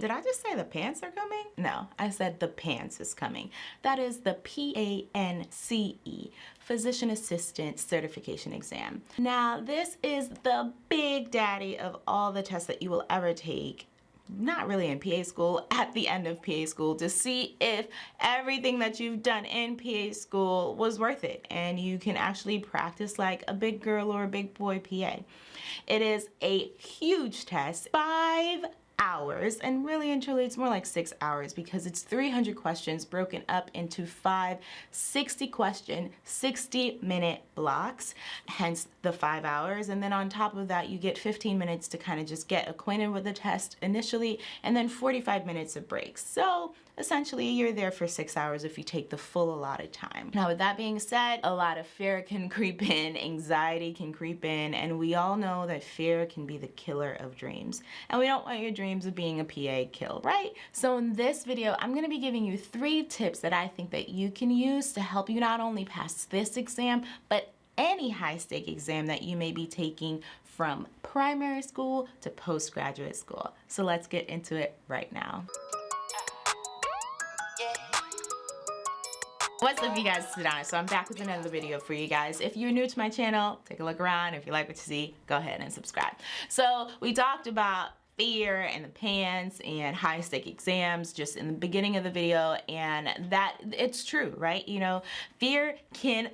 think, did I just say the pants are coming? No, I said the PANCE is coming. That is the P-A-N-C-E, Physician Assistant Certification Exam. Now, this is the big daddy of all the tests that you will ever take not really in PA school, at the end of PA school to see if everything that you've done in PA school was worth it and you can actually practice like a big girl or a big boy PA. It is a huge test, five hours and really and truly it's more like six hours because it's 300 questions broken up into five 60 question 60 minute blocks hence the five hours. And then on top of that you get 15 minutes to kind of just get acquainted with the test initially and then 45 minutes of breaks. So essentially you're there for six hours if you take the full allotted time. Now with that being said, a lot of fear can creep in, anxiety can creep in, and we all know that fear can be the killer of dreams. And we don't want your dreams of being a PA killed, right? So in this video, I'm gonna be giving you three tips that I think that you can use to help you not only pass this exam, but any high stake exam that you may be taking from primary school to postgraduate school. So let's get into it right now. What's up you guys, it's Adana. So I'm back with another video for you guys. If you're new to my channel, take a look around. If you like what you see, go ahead and subscribe. So we talked about fear and the PANCE and high stake exams just in the beginning of the video and that it's true right you know fear can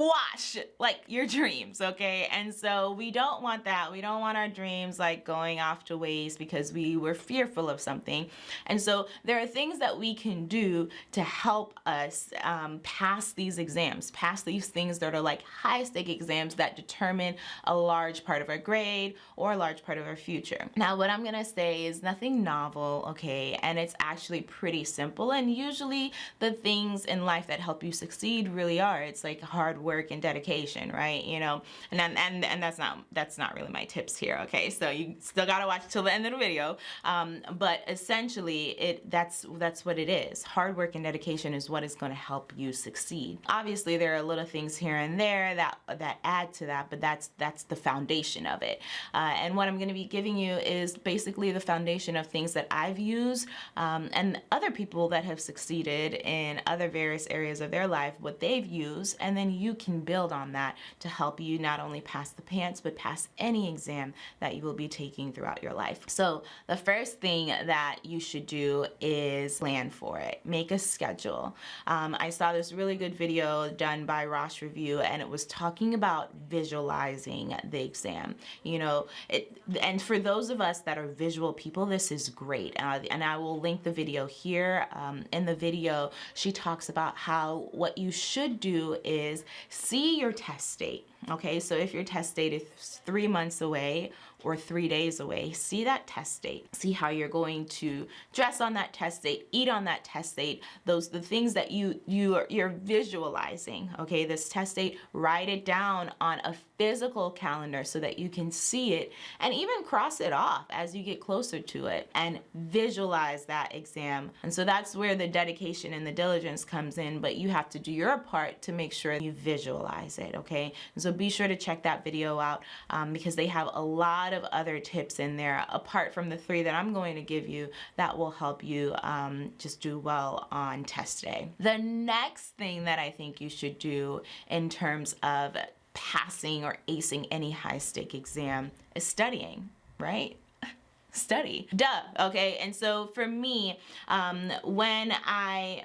squash like your dreams okay? And so we don't want that. We don't want our dreams like going off to waste because we were fearful of something. And so there are things that we can do to help us um, pass these exams pass these things that are like high stake exams that determine a large part of our grade or a large part of our future. Now what I'm gonna say is nothing novel okay? And it's actually pretty simple. And usually the things in life that help you succeed really are. It's like hard work and dedication, right? You know, and and and that's not that's not really my tips here. Okay, so you still gotta watch till the end of the video. Um, but essentially, it that's that's what it is. Hard work and dedication is what is going to help you succeed. Obviously, there are little things here and there that that add to that, but that's that's the foundation of it. Uh, and what I'm going to be giving you is basically the foundation of things that I've used um, and other people that have succeeded in other various areas of their life, what they've used, and then you can build on that to help you not only pass the PANCE, but pass any exam that you will be taking throughout your life. So the first thing that you should do is plan for it. Make a schedule. Um, I saw this really good video done by Rosh Review and it was talking about visualizing the exam. You know, it, and for those of us that are visual people, this is great. Uh, and I will link the video here. Um, in the video, she talks about how what you should do is see your test date. Okay, so if your test date is three months away or three days away, see that test date. See how you're going to dress on that test date, eat on that test date. Those the things that you you are, you're visualizing. Okay, this test date, write it down on a physical calendar so that you can see it and even cross it off as you get closer to it and visualize that exam. And so that's where the dedication and the diligence comes in, but you have to do your part to make sure you visualize it. Okay, and so be sure to check that video out um, because they have a lot lot of other tips in there apart from the three that I'm going to give you that will help you um, just do well on test day. The next thing that I think you should do in terms of passing or acing any high stake exam is studying, right? study duh okay and so for me um when i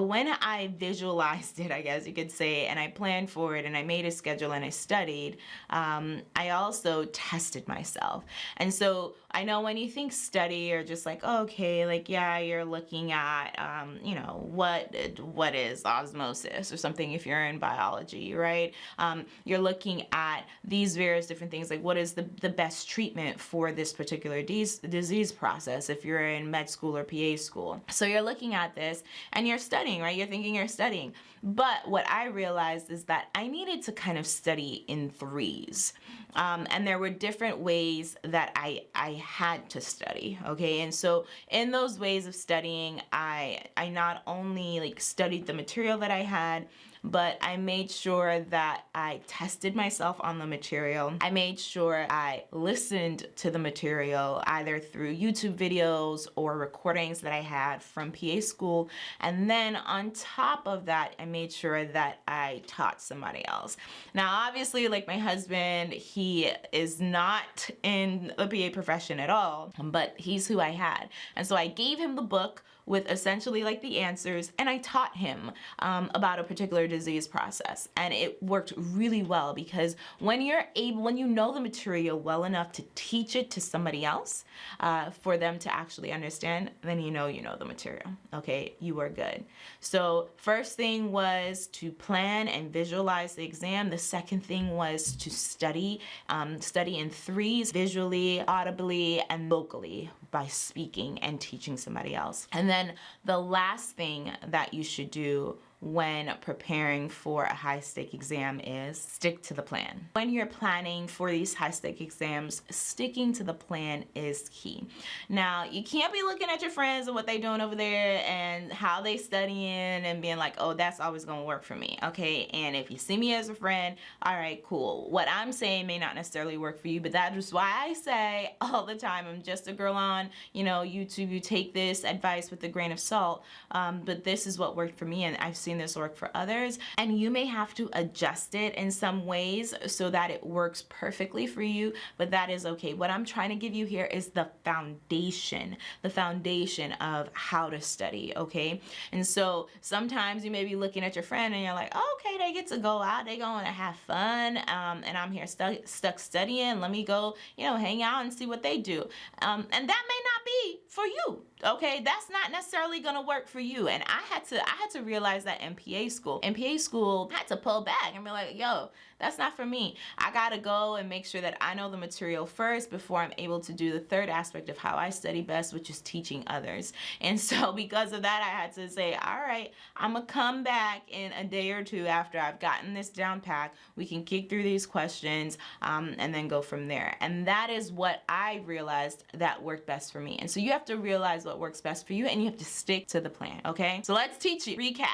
when I visualized it, I guess you could say, and I planned for it and I made a schedule and I studied, um, I also tested myself. And so I know when you think study or just like, okay, like, yeah, you're looking at, um, you know, what what is osmosis or something if you're in biology, right? Um, you're looking at these various different things, like what is the, the best treatment for this particular disease, disease process if you're in med school or PA school. So you're looking at this and you're studying, right? You're thinking you're studying. But what I realized is that I needed to kind of study in threes. Um, and there were different ways that I, I had to study, okay? And so in those ways of studying, I, I not only like studied the material that I had, but I made sure that I tested myself on the material. I made sure I listened to the material either through YouTube videos or recordings that I had from PA school. And then on top of that, I made sure that I taught somebody else. Now, obviously, like my husband, he is not in the PA profession at all, but he's who I had. And so I gave him the book with essentially like the answers and I taught him um, about a particular disease process and it worked really well because when you're able when you know the material well enough to teach it to somebody else uh, for them to actually understand then you know you know the material okay? You are good. So first thing was to plan and visualize the exam. The second thing was to study um, study in threes visually audibly and vocally by speaking and teaching somebody else. And then the last thing that you should do when preparing for a high stake exam is stick to the plan. When you're planning for these high stake exams, sticking to the plan is key. Now, you can't be looking at your friends and what they're doing over there and how they studying and being like, oh, that's always gonna work for me, okay? And if you see me as a friend, all right, cool. What I'm saying may not necessarily work for you, but that is just why I say all the time, I'm just a girl on, you know, YouTube, you take this advice with a grain of salt, um, but this is what worked for me and I've seen seen this work for others and you may have to adjust it in some ways so that it works perfectly for you but that is okay. What I'm trying to give you here is the foundation the foundation of how to study okay? And so sometimes you may be looking at your friend and you're like oh, okay they get to go out they going to have fun um, and I'm here stu stuck studying let me go you know hang out and see what they do. Um, and that may not be for you okay? That's not necessarily gonna work for you. And I had to I had to realize that in PA school in PA school I had to pull back and be like yo that's not for me. I gotta go and make sure that I know the material first before I'm able to do the third aspect of how I study best which is teaching others. And so because of that I had to say all right I'm gonna come back in a day or two after I've gotten this down pat. We can kick through these questions um, and then go from there. And that is what I realized that worked best for me. And so you have to realize what what works best for you and you have to stick to the plan, okay? So let's teach you. Recap.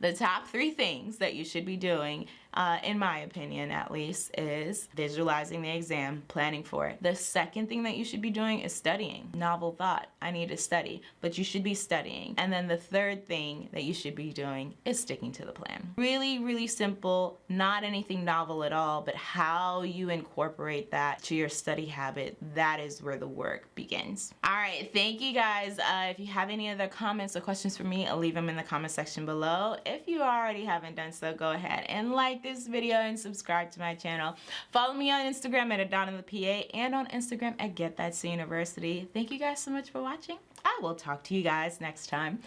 The top three things that you should be doing uh, in my opinion at least, is visualizing the exam, planning for it. The second thing that you should be doing is studying. Novel thought, I need to study, but you should be studying. And then the third thing that you should be doing is sticking to the plan. Really, really simple, not anything novel at all, but how you incorporate that to your study habit, that is where the work begins. All right, thank you guys. Uh, if you have any other comments or questions for me, I'll leave them in the comment section below. If you already haven't done so, go ahead and like this video and subscribe to my channel. Follow me on Instagram at Adana the PA and on Instagram at Get That University. Thank you guys so much for watching. I will talk to you guys next time.